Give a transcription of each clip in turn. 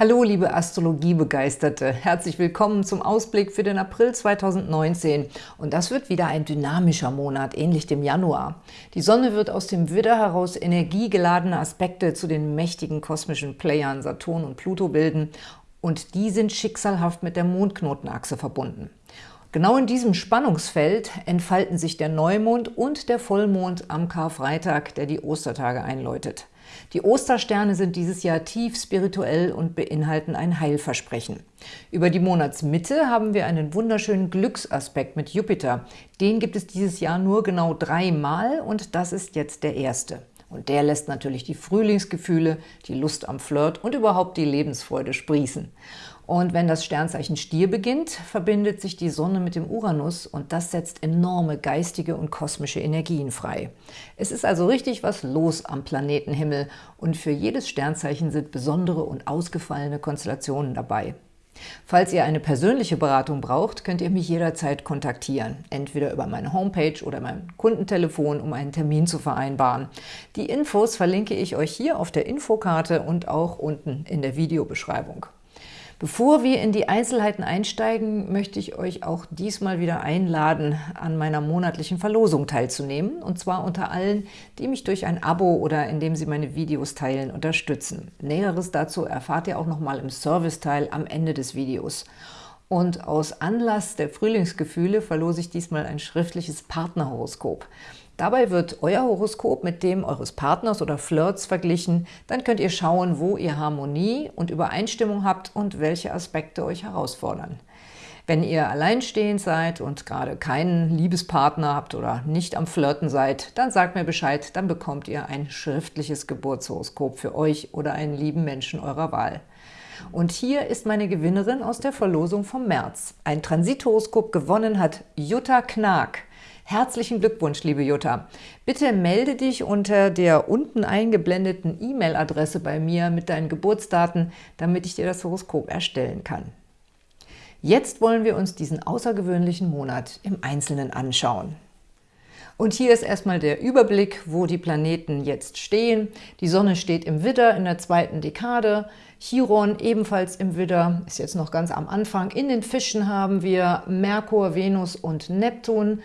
Hallo, liebe Astrologiebegeisterte! Herzlich willkommen zum Ausblick für den April 2019. Und das wird wieder ein dynamischer Monat, ähnlich dem Januar. Die Sonne wird aus dem Widder heraus energiegeladene Aspekte zu den mächtigen kosmischen Playern Saturn und Pluto bilden und die sind schicksalhaft mit der Mondknotenachse verbunden. Genau in diesem Spannungsfeld entfalten sich der Neumond und der Vollmond am Karfreitag, der die Ostertage einläutet. Die Ostersterne sind dieses Jahr tief spirituell und beinhalten ein Heilversprechen. Über die Monatsmitte haben wir einen wunderschönen Glücksaspekt mit Jupiter. Den gibt es dieses Jahr nur genau dreimal und das ist jetzt der erste. Und der lässt natürlich die Frühlingsgefühle, die Lust am Flirt und überhaupt die Lebensfreude sprießen. Und wenn das Sternzeichen Stier beginnt, verbindet sich die Sonne mit dem Uranus und das setzt enorme geistige und kosmische Energien frei. Es ist also richtig was los am Planetenhimmel und für jedes Sternzeichen sind besondere und ausgefallene Konstellationen dabei. Falls ihr eine persönliche Beratung braucht, könnt ihr mich jederzeit kontaktieren, entweder über meine Homepage oder mein Kundentelefon, um einen Termin zu vereinbaren. Die Infos verlinke ich euch hier auf der Infokarte und auch unten in der Videobeschreibung. Bevor wir in die Einzelheiten einsteigen, möchte ich euch auch diesmal wieder einladen, an meiner monatlichen Verlosung teilzunehmen, und zwar unter allen, die mich durch ein Abo oder indem sie meine Videos teilen unterstützen. Näheres dazu erfahrt ihr auch nochmal im Serviceteil am Ende des Videos. Und aus Anlass der Frühlingsgefühle verlose ich diesmal ein schriftliches Partnerhoroskop. Dabei wird euer Horoskop mit dem eures Partners oder Flirts verglichen. Dann könnt ihr schauen, wo ihr Harmonie und Übereinstimmung habt und welche Aspekte euch herausfordern. Wenn ihr alleinstehend seid und gerade keinen Liebespartner habt oder nicht am Flirten seid, dann sagt mir Bescheid, dann bekommt ihr ein schriftliches Geburtshoroskop für euch oder einen lieben Menschen eurer Wahl. Und hier ist meine Gewinnerin aus der Verlosung vom März. Ein Transithoroskop gewonnen hat Jutta Knag. Herzlichen Glückwunsch, liebe Jutta. Bitte melde dich unter der unten eingeblendeten E-Mail-Adresse bei mir mit deinen Geburtsdaten, damit ich dir das Horoskop erstellen kann. Jetzt wollen wir uns diesen außergewöhnlichen Monat im Einzelnen anschauen. Und hier ist erstmal der Überblick, wo die Planeten jetzt stehen. Die Sonne steht im Widder in der zweiten Dekade, Chiron ebenfalls im Widder, ist jetzt noch ganz am Anfang. In den Fischen haben wir Merkur, Venus und Neptun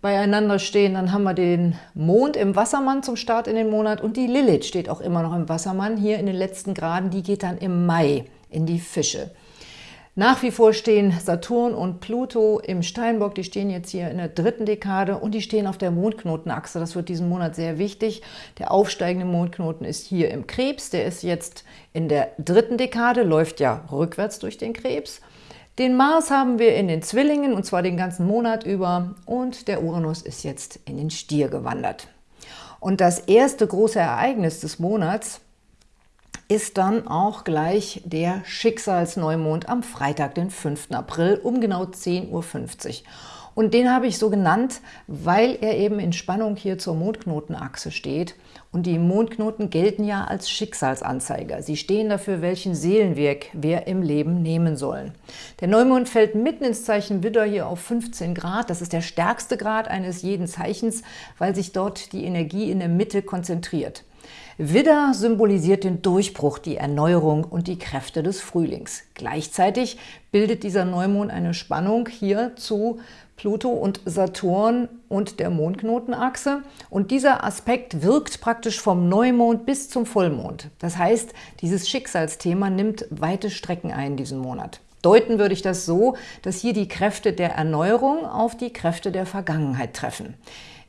beieinander stehen. Dann haben wir den Mond im Wassermann zum Start in den Monat und die Lilith steht auch immer noch im Wassermann, hier in den letzten Graden. Die geht dann im Mai in die Fische. Nach wie vor stehen Saturn und Pluto im Steinbock, die stehen jetzt hier in der dritten Dekade und die stehen auf der Mondknotenachse. Das wird diesen Monat sehr wichtig. Der aufsteigende Mondknoten ist hier im Krebs, der ist jetzt in der dritten Dekade, läuft ja rückwärts durch den Krebs. Den Mars haben wir in den Zwillingen, und zwar den ganzen Monat über, und der Uranus ist jetzt in den Stier gewandert. Und das erste große Ereignis des Monats ist dann auch gleich der Schicksalsneumond am Freitag, den 5. April um genau 10.50 Uhr. Und den habe ich so genannt, weil er eben in Spannung hier zur Mondknotenachse steht. Und die Mondknoten gelten ja als Schicksalsanzeiger. Sie stehen dafür, welchen Seelenweg wir im Leben nehmen sollen. Der Neumond fällt mitten ins Zeichen Widder hier auf 15 Grad. Das ist der stärkste Grad eines jeden Zeichens, weil sich dort die Energie in der Mitte konzentriert. Widder symbolisiert den Durchbruch, die Erneuerung und die Kräfte des Frühlings. Gleichzeitig bildet dieser Neumond eine Spannung hier zu Pluto und Saturn und der Mondknotenachse. Und dieser Aspekt wirkt praktisch vom Neumond bis zum Vollmond. Das heißt, dieses Schicksalsthema nimmt weite Strecken ein diesen Monat. Deuten würde ich das so, dass hier die Kräfte der Erneuerung auf die Kräfte der Vergangenheit treffen.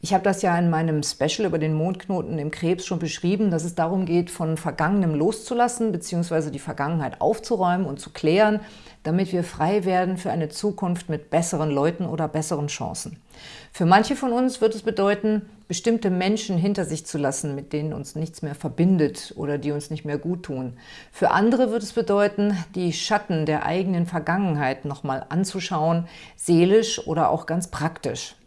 Ich habe das ja in meinem Special über den Mondknoten im Krebs schon beschrieben, dass es darum geht, von Vergangenem loszulassen bzw. die Vergangenheit aufzuräumen und zu klären, damit wir frei werden für eine Zukunft mit besseren Leuten oder besseren Chancen. Für manche von uns wird es bedeuten, bestimmte Menschen hinter sich zu lassen, mit denen uns nichts mehr verbindet oder die uns nicht mehr gut tun. Für andere wird es bedeuten, die Schatten der eigenen Vergangenheit nochmal anzuschauen, seelisch oder auch ganz praktisch.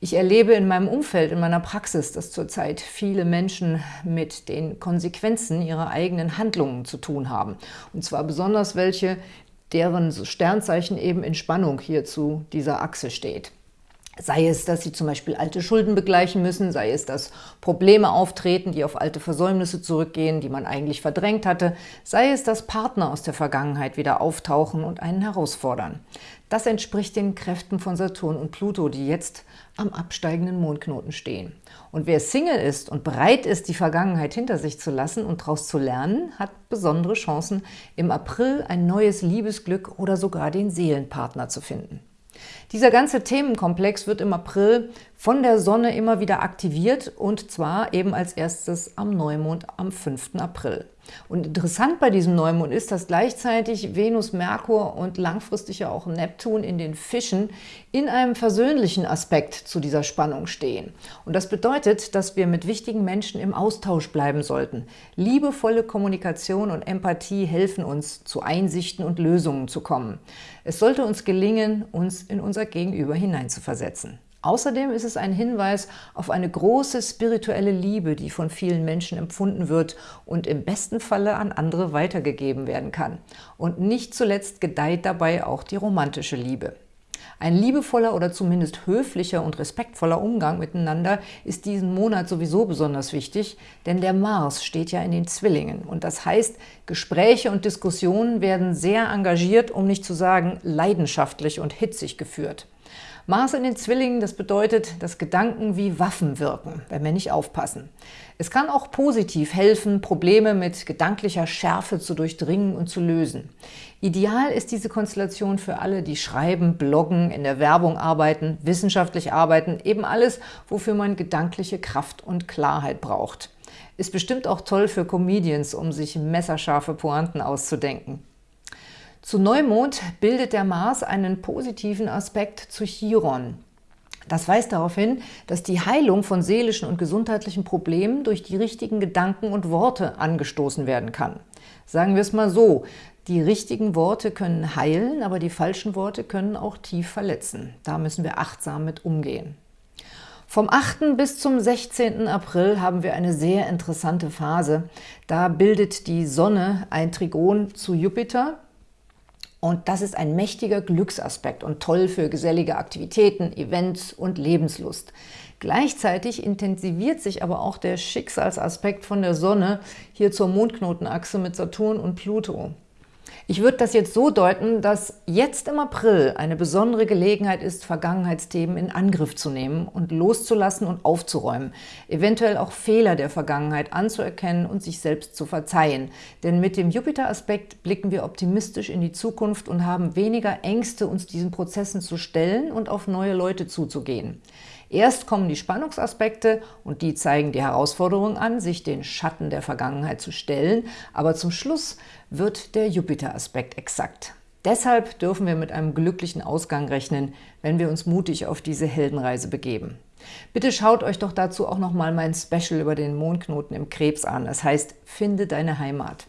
Ich erlebe in meinem Umfeld, in meiner Praxis, dass zurzeit viele Menschen mit den Konsequenzen ihrer eigenen Handlungen zu tun haben. Und zwar besonders welche, deren Sternzeichen eben in Spannung hier zu dieser Achse steht. Sei es, dass sie zum Beispiel alte Schulden begleichen müssen, sei es, dass Probleme auftreten, die auf alte Versäumnisse zurückgehen, die man eigentlich verdrängt hatte, sei es, dass Partner aus der Vergangenheit wieder auftauchen und einen herausfordern. Das entspricht den Kräften von Saturn und Pluto, die jetzt am absteigenden Mondknoten stehen. Und wer Single ist und bereit ist, die Vergangenheit hinter sich zu lassen und daraus zu lernen, hat besondere Chancen, im April ein neues Liebesglück oder sogar den Seelenpartner zu finden. Dieser ganze Themenkomplex wird im April von der Sonne immer wieder aktiviert und zwar eben als erstes am Neumond am 5. April. Und interessant bei diesem Neumond ist, dass gleichzeitig Venus, Merkur und langfristig ja auch Neptun in den Fischen in einem versöhnlichen Aspekt zu dieser Spannung stehen. Und das bedeutet, dass wir mit wichtigen Menschen im Austausch bleiben sollten. Liebevolle Kommunikation und Empathie helfen uns, zu Einsichten und Lösungen zu kommen. Es sollte uns gelingen, uns in unser Gegenüber hineinzuversetzen. Außerdem ist es ein Hinweis auf eine große spirituelle Liebe, die von vielen Menschen empfunden wird und im besten Falle an andere weitergegeben werden kann. Und nicht zuletzt gedeiht dabei auch die romantische Liebe. Ein liebevoller oder zumindest höflicher und respektvoller Umgang miteinander ist diesen Monat sowieso besonders wichtig, denn der Mars steht ja in den Zwillingen. Und das heißt, Gespräche und Diskussionen werden sehr engagiert, um nicht zu sagen leidenschaftlich und hitzig geführt. Mars in den Zwillingen, das bedeutet, dass Gedanken wie Waffen wirken, wenn wir nicht aufpassen. Es kann auch positiv helfen, Probleme mit gedanklicher Schärfe zu durchdringen und zu lösen. Ideal ist diese Konstellation für alle, die schreiben, bloggen, in der Werbung arbeiten, wissenschaftlich arbeiten, eben alles, wofür man gedankliche Kraft und Klarheit braucht. Ist bestimmt auch toll für Comedians, um sich messerscharfe Pointen auszudenken. Zu Neumond bildet der Mars einen positiven Aspekt zu Chiron. Das weist darauf hin, dass die Heilung von seelischen und gesundheitlichen Problemen durch die richtigen Gedanken und Worte angestoßen werden kann. Sagen wir es mal so, die richtigen Worte können heilen, aber die falschen Worte können auch tief verletzen. Da müssen wir achtsam mit umgehen. Vom 8. bis zum 16. April haben wir eine sehr interessante Phase. Da bildet die Sonne ein Trigon zu Jupiter, und das ist ein mächtiger Glücksaspekt und toll für gesellige Aktivitäten, Events und Lebenslust. Gleichzeitig intensiviert sich aber auch der Schicksalsaspekt von der Sonne hier zur Mondknotenachse mit Saturn und Pluto. Ich würde das jetzt so deuten, dass jetzt im April eine besondere Gelegenheit ist, Vergangenheitsthemen in Angriff zu nehmen und loszulassen und aufzuräumen, eventuell auch Fehler der Vergangenheit anzuerkennen und sich selbst zu verzeihen. Denn mit dem Jupiter-Aspekt blicken wir optimistisch in die Zukunft und haben weniger Ängste, uns diesen Prozessen zu stellen und auf neue Leute zuzugehen. Erst kommen die Spannungsaspekte und die zeigen die Herausforderung an, sich den Schatten der Vergangenheit zu stellen, aber zum Schluss wird der Jupiter-Aspekt exakt. Deshalb dürfen wir mit einem glücklichen Ausgang rechnen, wenn wir uns mutig auf diese Heldenreise begeben. Bitte schaut euch doch dazu auch nochmal mein Special über den Mondknoten im Krebs an. Das heißt, finde deine Heimat.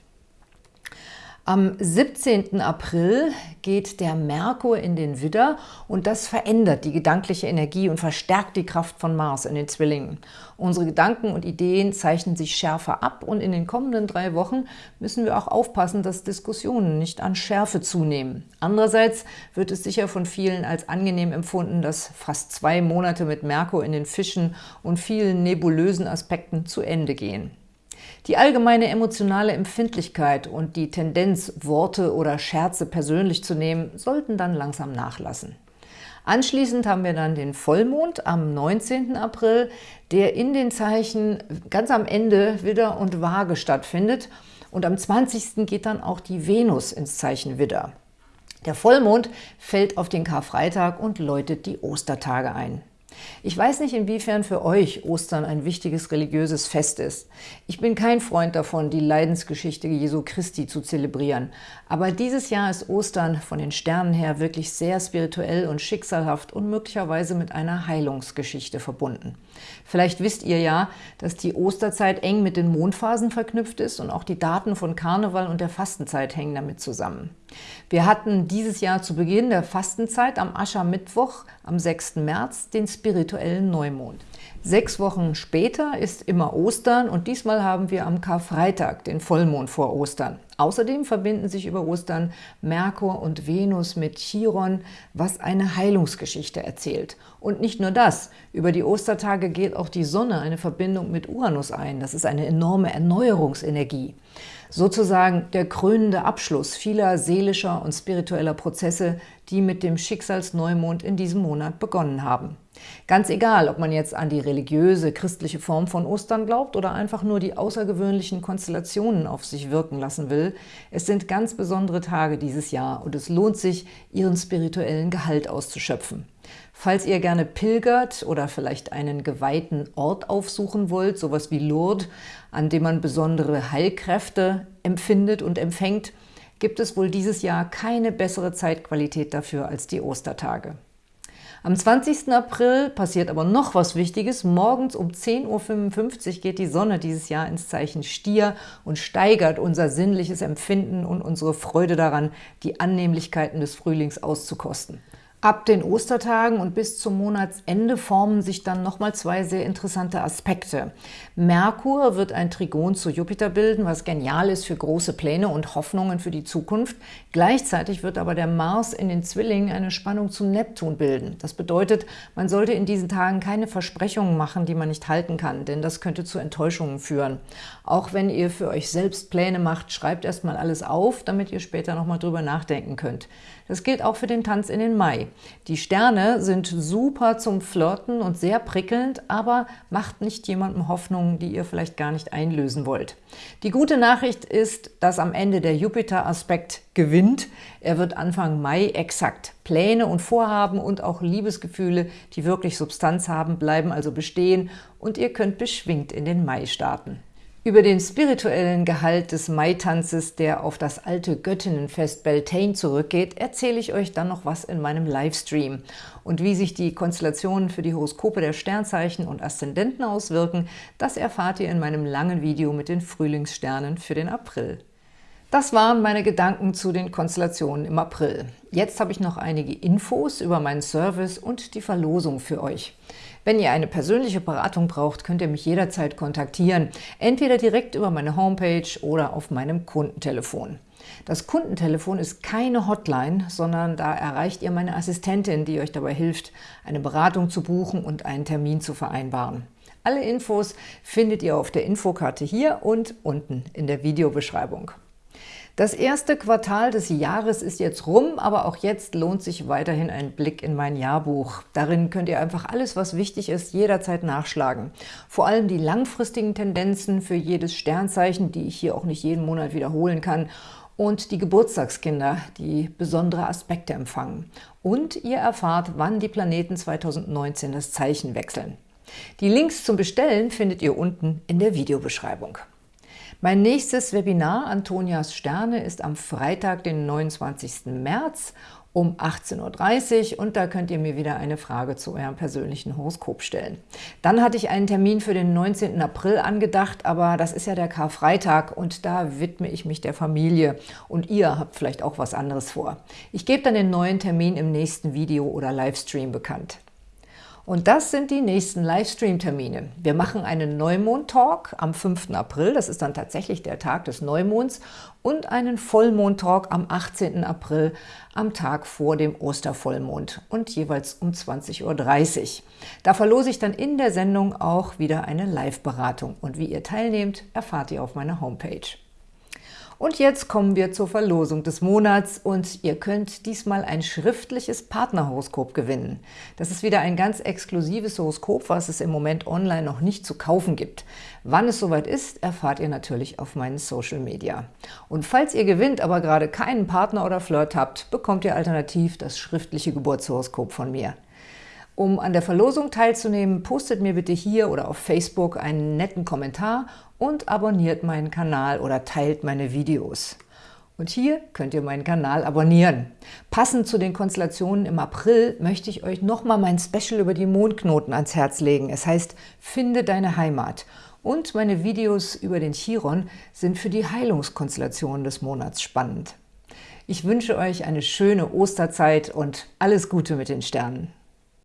Am 17. April geht der Merkur in den Widder und das verändert die gedankliche Energie und verstärkt die Kraft von Mars in den Zwillingen. Unsere Gedanken und Ideen zeichnen sich schärfer ab und in den kommenden drei Wochen müssen wir auch aufpassen, dass Diskussionen nicht an Schärfe zunehmen. Andererseits wird es sicher von vielen als angenehm empfunden, dass fast zwei Monate mit Merkur in den Fischen und vielen nebulösen Aspekten zu Ende gehen. Die allgemeine emotionale Empfindlichkeit und die Tendenz, Worte oder Scherze persönlich zu nehmen, sollten dann langsam nachlassen. Anschließend haben wir dann den Vollmond am 19. April, der in den Zeichen ganz am Ende Widder und Waage stattfindet. Und am 20. geht dann auch die Venus ins Zeichen Widder. Der Vollmond fällt auf den Karfreitag und läutet die Ostertage ein. Ich weiß nicht, inwiefern für euch Ostern ein wichtiges religiöses Fest ist. Ich bin kein Freund davon, die Leidensgeschichte Jesu Christi zu zelebrieren. Aber dieses Jahr ist Ostern von den Sternen her wirklich sehr spirituell und schicksalhaft und möglicherweise mit einer Heilungsgeschichte verbunden. Vielleicht wisst ihr ja, dass die Osterzeit eng mit den Mondphasen verknüpft ist und auch die Daten von Karneval und der Fastenzeit hängen damit zusammen. Wir hatten dieses Jahr zu Beginn der Fastenzeit am Aschermittwoch am 6. März den spirituellen Neumond. Sechs Wochen später ist immer Ostern und diesmal haben wir am Karfreitag den Vollmond vor Ostern. Außerdem verbinden sich über Ostern Merkur und Venus mit Chiron, was eine Heilungsgeschichte erzählt. Und nicht nur das, über die Ostertage geht auch die Sonne eine Verbindung mit Uranus ein. Das ist eine enorme Erneuerungsenergie. Sozusagen der krönende Abschluss vieler seelischer und spiritueller Prozesse, die mit dem Schicksalsneumond in diesem Monat begonnen haben. Ganz egal, ob man jetzt an die religiöse, christliche Form von Ostern glaubt oder einfach nur die außergewöhnlichen Konstellationen auf sich wirken lassen will, es sind ganz besondere Tage dieses Jahr und es lohnt sich, ihren spirituellen Gehalt auszuschöpfen. Falls ihr gerne pilgert oder vielleicht einen geweihten Ort aufsuchen wollt, sowas wie Lourdes, an dem man besondere Heilkräfte empfindet und empfängt, gibt es wohl dieses Jahr keine bessere Zeitqualität dafür als die Ostertage. Am 20. April passiert aber noch was Wichtiges. Morgens um 10.55 Uhr geht die Sonne dieses Jahr ins Zeichen Stier und steigert unser sinnliches Empfinden und unsere Freude daran, die Annehmlichkeiten des Frühlings auszukosten. Ab den Ostertagen und bis zum Monatsende formen sich dann nochmal zwei sehr interessante Aspekte. Merkur wird ein Trigon zu Jupiter bilden, was genial ist für große Pläne und Hoffnungen für die Zukunft. Gleichzeitig wird aber der Mars in den Zwillingen eine Spannung zum Neptun bilden. Das bedeutet, man sollte in diesen Tagen keine Versprechungen machen, die man nicht halten kann, denn das könnte zu Enttäuschungen führen. Auch wenn ihr für euch selbst Pläne macht, schreibt erstmal alles auf, damit ihr später nochmal drüber nachdenken könnt. Das gilt auch für den Tanz in den Mai. Die Sterne sind super zum Flirten und sehr prickelnd, aber macht nicht jemandem Hoffnungen, die ihr vielleicht gar nicht einlösen wollt. Die gute Nachricht ist, dass am Ende der Jupiter-Aspekt gewinnt. Er wird Anfang Mai exakt. Pläne und Vorhaben und auch Liebesgefühle, die wirklich Substanz haben, bleiben also bestehen und ihr könnt beschwingt in den Mai starten. Über den spirituellen Gehalt des Mai-Tanzes, der auf das alte Göttinnenfest Beltane zurückgeht, erzähle ich euch dann noch was in meinem Livestream. Und wie sich die Konstellationen für die Horoskope der Sternzeichen und Aszendenten auswirken, das erfahrt ihr in meinem langen Video mit den Frühlingssternen für den April. Das waren meine Gedanken zu den Konstellationen im April. Jetzt habe ich noch einige Infos über meinen Service und die Verlosung für euch. Wenn ihr eine persönliche Beratung braucht, könnt ihr mich jederzeit kontaktieren, entweder direkt über meine Homepage oder auf meinem Kundentelefon. Das Kundentelefon ist keine Hotline, sondern da erreicht ihr meine Assistentin, die euch dabei hilft, eine Beratung zu buchen und einen Termin zu vereinbaren. Alle Infos findet ihr auf der Infokarte hier und unten in der Videobeschreibung. Das erste Quartal des Jahres ist jetzt rum, aber auch jetzt lohnt sich weiterhin ein Blick in mein Jahrbuch. Darin könnt ihr einfach alles, was wichtig ist, jederzeit nachschlagen. Vor allem die langfristigen Tendenzen für jedes Sternzeichen, die ich hier auch nicht jeden Monat wiederholen kann, und die Geburtstagskinder, die besondere Aspekte empfangen. Und ihr erfahrt, wann die Planeten 2019 das Zeichen wechseln. Die Links zum Bestellen findet ihr unten in der Videobeschreibung. Mein nächstes Webinar Antonias Sterne ist am Freitag, den 29. März um 18.30 Uhr und da könnt ihr mir wieder eine Frage zu eurem persönlichen Horoskop stellen. Dann hatte ich einen Termin für den 19. April angedacht, aber das ist ja der Karfreitag und da widme ich mich der Familie und ihr habt vielleicht auch was anderes vor. Ich gebe dann den neuen Termin im nächsten Video oder Livestream bekannt. Und das sind die nächsten Livestream-Termine. Wir machen einen Neumond-Talk am 5. April, das ist dann tatsächlich der Tag des Neumonds, und einen Vollmond-Talk am 18. April, am Tag vor dem Ostervollmond und jeweils um 20.30 Uhr. Da verlose ich dann in der Sendung auch wieder eine Live-Beratung. Und wie ihr teilnehmt, erfahrt ihr auf meiner Homepage. Und jetzt kommen wir zur Verlosung des Monats und ihr könnt diesmal ein schriftliches Partnerhoroskop gewinnen. Das ist wieder ein ganz exklusives Horoskop, was es im Moment online noch nicht zu kaufen gibt. Wann es soweit ist, erfahrt ihr natürlich auf meinen Social Media. Und falls ihr gewinnt, aber gerade keinen Partner oder Flirt habt, bekommt ihr alternativ das schriftliche Geburtshoroskop von mir. Um an der Verlosung teilzunehmen, postet mir bitte hier oder auf Facebook einen netten Kommentar und abonniert meinen Kanal oder teilt meine Videos. Und hier könnt ihr meinen Kanal abonnieren. Passend zu den Konstellationen im April möchte ich euch nochmal mein Special über die Mondknoten ans Herz legen. Es heißt Finde deine Heimat. Und meine Videos über den Chiron sind für die Heilungskonstellationen des Monats spannend. Ich wünsche euch eine schöne Osterzeit und alles Gute mit den Sternen.